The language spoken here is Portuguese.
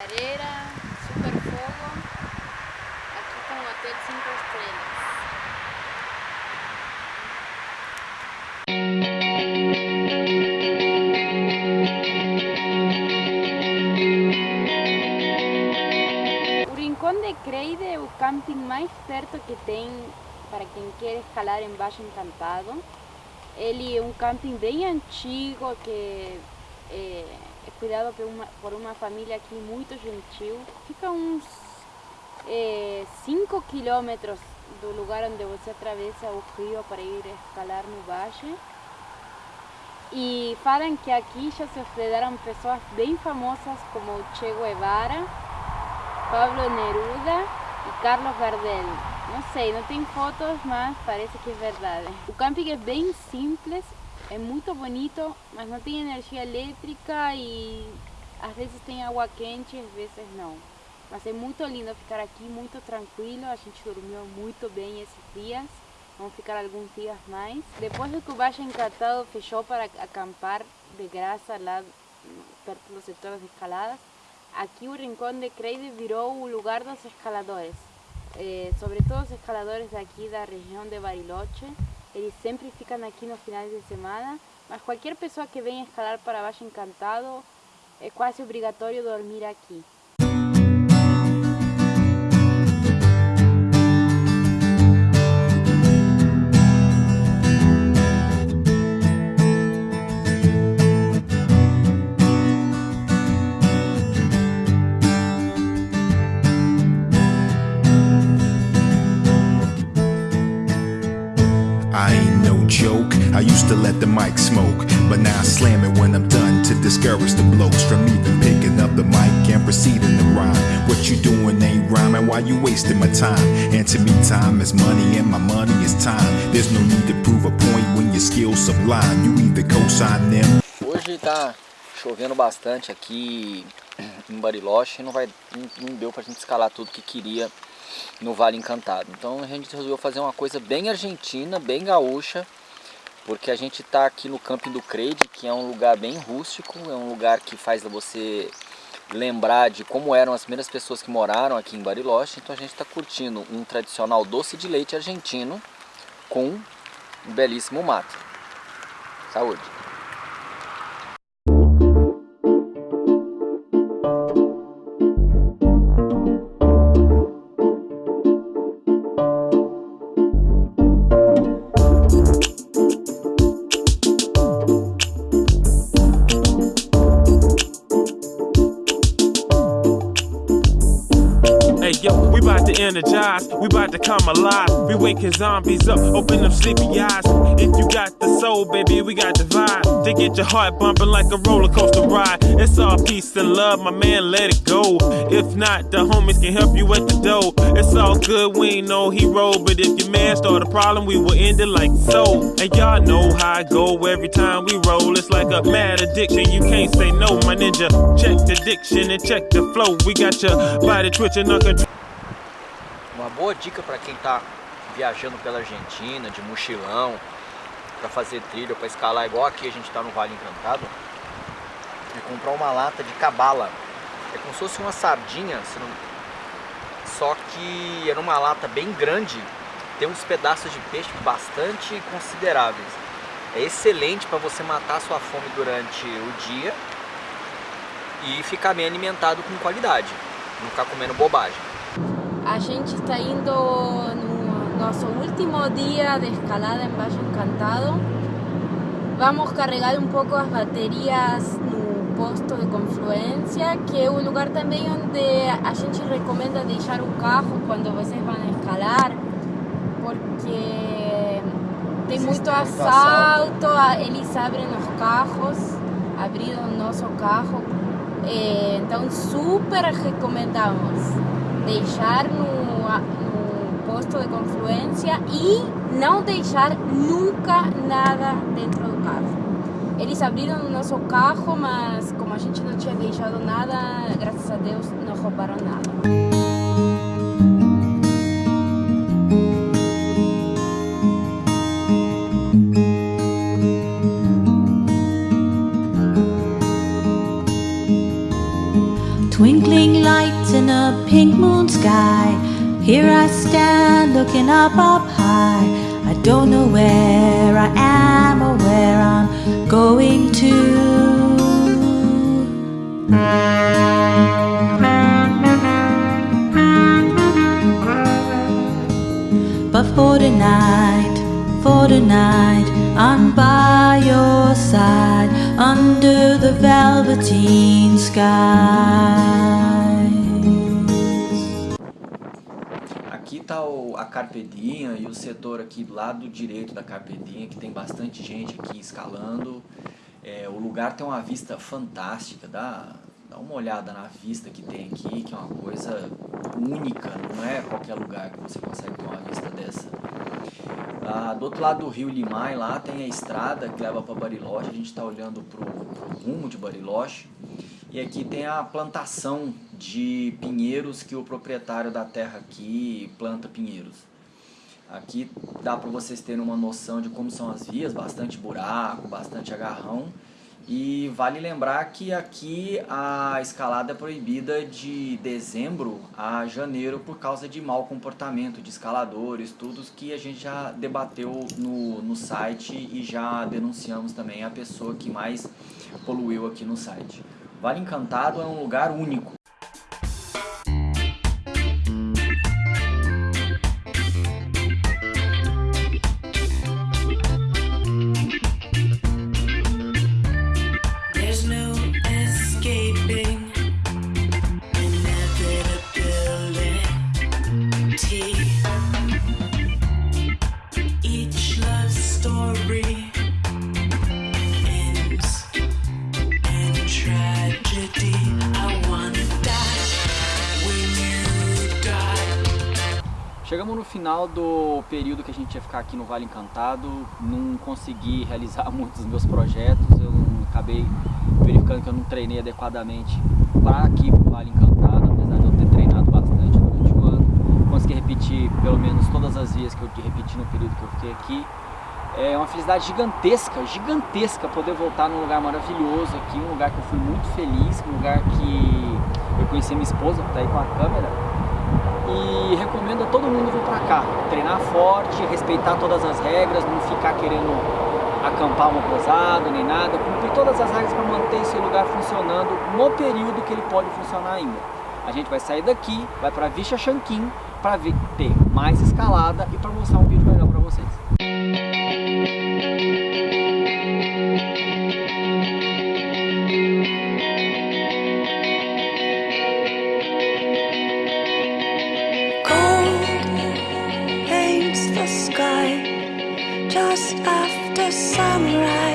Areira, super fogo, aqui com o Hotel 5 Estrelas. O Rincón de Creide é o camping mais perto que tem para quem quer escalar em Baixo Encantado. Ele é um camping bem antigo que é, é cuidado por uma, por uma família aqui muito gentil. Fica uns 5 é, quilômetros do lugar onde você atravessa o rio para ir escalar no Baixo. E falam que aqui já se hospedaram pessoas bem famosas como Che Guevara, Pablo Neruda e Carlos Gardel. Não sei, não tem fotos, mas parece que é verdade. O camping é bem simples, é muito bonito, mas não tem energia elétrica e às vezes tem água quente, às vezes não. Mas é muito lindo ficar aqui, muito tranquilo, a gente dormiu muito bem esses dias. Vamos ficar alguns dias mais. Depois do que o Baixo Encantado fechou para acampar de graça lá perto dos setores de escaladas, aqui o Rincón de Creide virou o lugar dos escaladores. É, sobretudo os escaladores daqui da região de Bariloche, eles sempre ficam aqui no final de semana, mas qualquer pessoa que venha escalar para Baixo Encantado é quase obrigatório dormir aqui. I used to let the mic smoke, but now I slam it when I'm done to discourage the blokes from even picking up the mic and proceeding to rhyme. What you doing ain't rhyming, why you wasting my time? And to me, time is money, and my money is time. There's no need to prove a point when your skills sublime. You either co-sign them. Hoje tá chovendo bastante aqui em Bariloche, não vai, não deu pra gente escalar tudo que queria no Vale Encantado. Então a gente resolveu fazer uma coisa bem argentina, bem gaúcha porque a gente está aqui no camping do Creide, que é um lugar bem rústico, é um lugar que faz você lembrar de como eram as primeiras pessoas que moraram aqui em Bariloche, então a gente está curtindo um tradicional doce de leite argentino com um belíssimo mato. Saúde! Energized. We about to come alive. We waking zombies up, open up sleepy eyes. If you got the soul, baby, we got the vibe. To get your heart bumping like a roller coaster ride. It's all peace and love, my man, let it go. If not, the homies can help you at the door. It's all good, we ain't no hero. But if your man start a problem, we will end it like so. And y'all know how I go every time we roll. It's like a mad addiction, you can't say no, my ninja. Check the diction and check the flow. We got your body twitching, uncontrolled. Uma boa dica para quem está viajando pela Argentina, de mochilão, para fazer trilha, para escalar, igual aqui a gente está no Vale Encantado, é comprar uma lata de cabala. É como se fosse uma sardinha, só que era uma lata bem grande, tem uns pedaços de peixe bastante consideráveis. É excelente para você matar sua fome durante o dia e ficar bem alimentado com qualidade, não ficar comendo bobagem. A gente está indo no nosso último dia de escalada em Baixo Encantado. Vamos carregar um pouco as baterias no posto de confluência, que é o lugar também onde a gente recomenda deixar o carro quando vocês vão escalar, porque tem muito assalto, eles abrem os carros, abriram o nosso carro, eh, então super recomendamos deixar no, no posto de confluência e não deixar nunca nada dentro do carro. Eles abriram o nosso carro, mas como a gente não tinha deixado nada, graças a Deus não roubaram nada. Twinkling lights in a pink moon sky. Here I stand looking up up high. I don't know where I am or where I'm going to. But for tonight, for tonight, I'm by your side under the velveteen. Aqui tá o, a Carpedinha e o setor aqui do lado direito da Carpedinha, que tem bastante gente aqui escalando. É, o lugar tem uma vista fantástica, dá, dá uma olhada na vista que tem aqui, que é uma coisa única, não é qualquer lugar que você consegue ter uma vista dessa. Ah, do outro lado do rio Limai, lá tem a estrada que leva para Bariloche, a gente está olhando para o rumo de Bariloche. E aqui tem a plantação de pinheiros que o proprietário da terra aqui planta pinheiros. Aqui dá para vocês terem uma noção de como são as vias, bastante buraco, bastante agarrão. E vale lembrar que aqui a escalada é proibida de dezembro a janeiro por causa de mau comportamento de escaladores, tudo que a gente já debateu no, no site e já denunciamos também a pessoa que mais poluiu aqui no site. Vale Encantado é um lugar único. Chegamos no final do período que a gente ia ficar aqui no Vale Encantado, não consegui realizar muitos dos meus projetos, eu acabei verificando que eu não treinei adequadamente para aqui pro Vale Encantado, apesar de eu ter treinado bastante durante o ano. Consegui repetir pelo menos todas as vezes que eu repeti no período que eu fiquei aqui. É uma felicidade gigantesca, gigantesca poder voltar num lugar maravilhoso aqui, um lugar que eu fui muito feliz, um lugar que eu conheci minha esposa, que está aí com a câmera, e recomendo a todo mundo vir pra cá, treinar forte, respeitar todas as regras, não ficar querendo acampar uma posada nem nada, cumprir todas as regras para manter esse lugar funcionando no período que ele pode funcionar ainda. A gente vai sair daqui, vai para Vicha Shankin para ter mais escalada e para mostrar um vídeo melhor para vocês. Just after sunrise.